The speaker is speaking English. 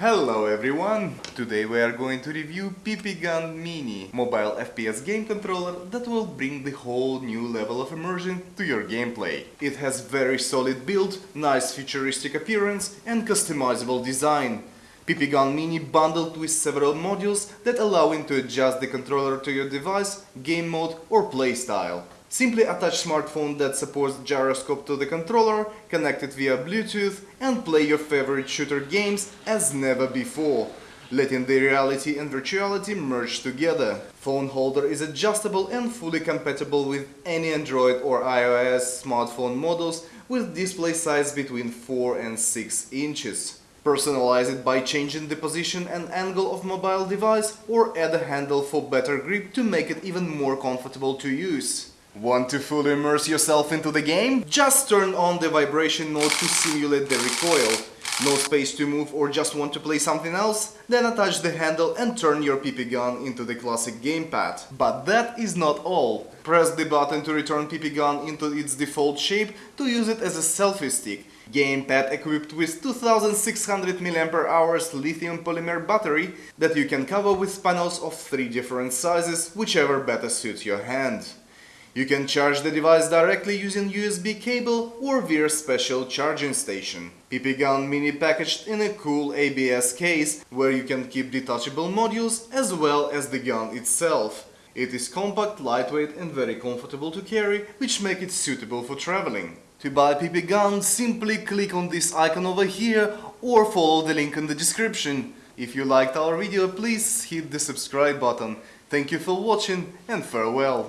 Hello everyone! Today we are going to review PP Gun Mini, mobile FPS game controller that will bring the whole new level of immersion to your gameplay. It has very solid build, nice futuristic appearance and customizable design. PP Gun Mini bundled with several modules that allow you to adjust the controller to your device, game mode or playstyle. Simply attach smartphone that supports gyroscope to the controller, connect it via Bluetooth and play your favorite shooter games as never before, letting the reality and virtuality merge together. Phone holder is adjustable and fully compatible with any Android or iOS smartphone models with display size between 4 and 6 inches. Personalize it by changing the position and angle of mobile device or add a handle for better grip to make it even more comfortable to use. Want to fully immerse yourself into the game? Just turn on the vibration mode to simulate the recoil. No space to move or just want to play something else? Then attach the handle and turn your PP gun into the classic gamepad. But that is not all. Press the button to return PP gun into its default shape to use it as a selfie stick. Gamepad equipped with 2600 mAh lithium polymer battery that you can cover with panels of three different sizes, whichever better suits your hand. You can charge the device directly using USB cable or via special charging station. PP Gun Mini packaged in a cool ABS case where you can keep detachable modules as well as the gun itself. It is compact, lightweight and very comfortable to carry, which make it suitable for traveling. To buy PP Gun, simply click on this icon over here or follow the link in the description. If you liked our video, please hit the subscribe button. Thank you for watching and farewell.